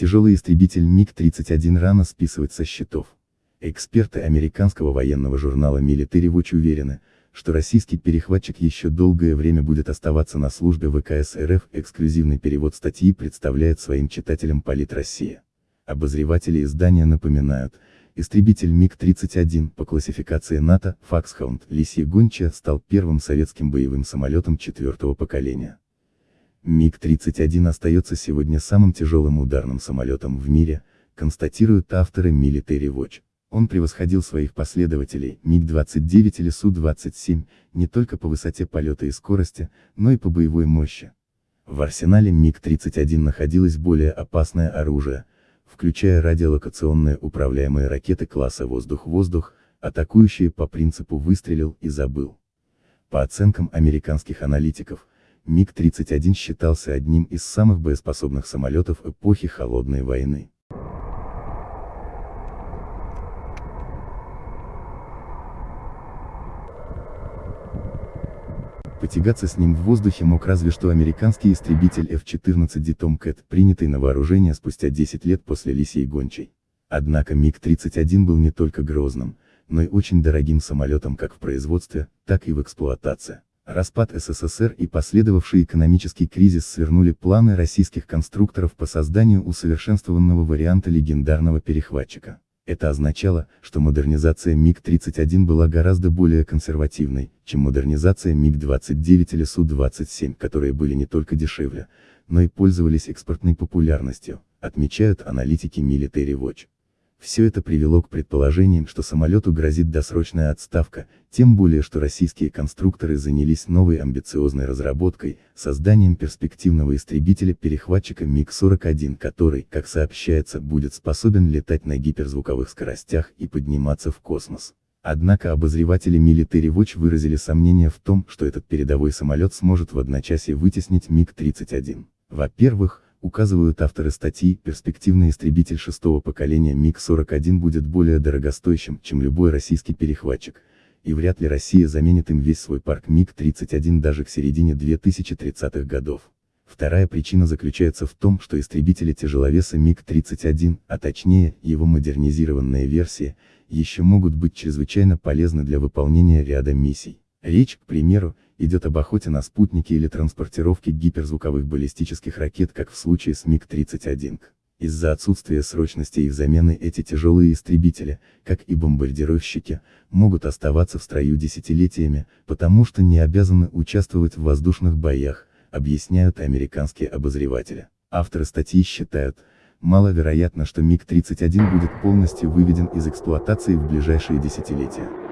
Тяжелый истребитель МиГ-31 рано списывать со счетов. Эксперты американского военного журнала Military Watch уверены, что российский перехватчик еще долгое время будет оставаться на службе ВКС РФ. Эксклюзивный перевод статьи представляет своим читателям Полит Россия. Обозреватели издания напоминают, истребитель МиГ-31 по классификации НАТО Факсхаунд Лисья Гонча стал первым советским боевым самолетом четвертого поколения. МиГ-31 остается сегодня самым тяжелым ударным самолетом в мире, констатируют авторы Military Watch. Он превосходил своих последователей, МиГ-29 или Су-27, не только по высоте полета и скорости, но и по боевой мощи. В арсенале МиГ-31 находилось более опасное оружие, включая радиолокационные управляемые ракеты класса «Воздух-воздух», атакующие по принципу «выстрелил и забыл». По оценкам американских аналитиков, МиГ-31 считался одним из самых боеспособных самолетов эпохи Холодной войны. Потягаться с ним в воздухе мог разве что американский истребитель F-14D Tomcat, принятый на вооружение спустя 10 лет после Лисей Гончей. Однако МиГ-31 был не только грозным, но и очень дорогим самолетом как в производстве, так и в эксплуатации. Распад СССР и последовавший экономический кризис свернули планы российских конструкторов по созданию усовершенствованного варианта легендарного перехватчика. Это означало, что модернизация МиГ-31 была гораздо более консервативной, чем модернизация МиГ-29 или Су-27, которые были не только дешевле, но и пользовались экспортной популярностью, отмечают аналитики Military Watch. Все это привело к предположениям, что самолету грозит досрочная отставка, тем более что российские конструкторы занялись новой амбициозной разработкой, созданием перспективного истребителя-перехватчика МиГ-41, который, как сообщается, будет способен летать на гиперзвуковых скоростях и подниматься в космос. Однако обозреватели Military Watch выразили сомнения в том, что этот передовой самолет сможет в одночасье вытеснить МиГ-31. Во-первых, указывают авторы статьи, перспективный истребитель шестого поколения МиГ-41 будет более дорогостоящим, чем любой российский перехватчик, и вряд ли Россия заменит им весь свой парк МиГ-31 даже к середине 2030-х годов. Вторая причина заключается в том, что истребители тяжеловеса МиГ-31, а точнее, его модернизированные версии, еще могут быть чрезвычайно полезны для выполнения ряда миссий. Речь, к примеру, идет об охоте на спутники или транспортировке гиперзвуковых баллистических ракет, как в случае с МиГ-31. Из-за отсутствия срочности их замены эти тяжелые истребители, как и бомбардировщики, могут оставаться в строю десятилетиями, потому что не обязаны участвовать в воздушных боях, объясняют американские обозреватели. Авторы статьи считают, маловероятно, что МиГ-31 будет полностью выведен из эксплуатации в ближайшие десятилетия.